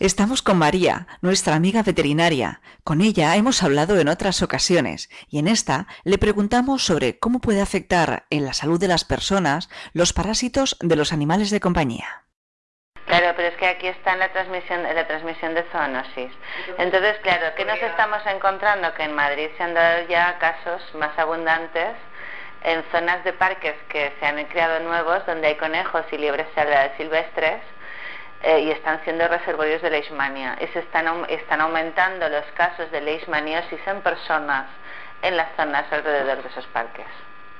Estamos con María, nuestra amiga veterinaria. Con ella hemos hablado en otras ocasiones y en esta le preguntamos sobre cómo puede afectar en la salud de las personas los parásitos de los animales de compañía. Claro, pero es que aquí está la transmisión, la transmisión de zoonosis. Entonces, claro, ¿qué nos estamos encontrando? Que en Madrid se han dado ya casos más abundantes en zonas de parques que se han creado nuevos, donde hay conejos y liebres silvestres, eh, y están siendo reservorios de leishmania. Y se están, están aumentando los casos de leishmaniosis en personas en las zonas alrededor de esos parques.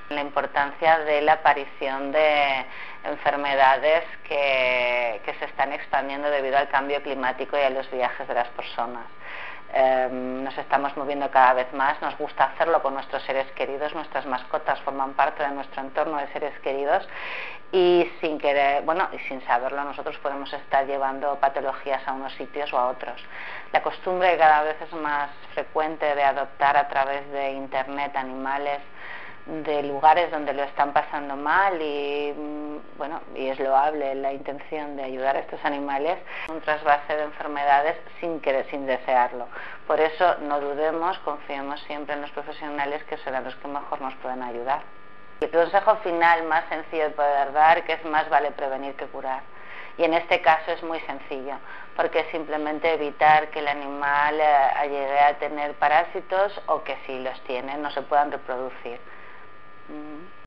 La importancia de la aparición de enfermedades que, que se están expandiendo debido al cambio climático y a los viajes de las personas. Em, nos estamos moviendo cada vez más, nos gusta hacerlo con nuestros seres queridos, nuestras mascotas forman parte de nuestro entorno de seres queridos y sin querer, bueno, y sin saberlo nosotros podemos estar llevando patologías a unos sitios o a otros. La costumbre cada vez es más frecuente de adoptar a través de internet animales de lugares donde lo están pasando mal y mm, bueno y es loable la intención de ayudar a estos animales un trasvase de enfermedades sin querer sin desearlo. Por eso no dudemos confiemos siempre en los profesionales que serán los que mejor nos pueden ayudar. El consejo final más sencillo de poder dar que es más vale prevenir que curar. Y en este caso es muy sencillo porque es simplemente evitar que el animal eh, llegue a tener parásitos o que si los tiene no se puedan reproducir mm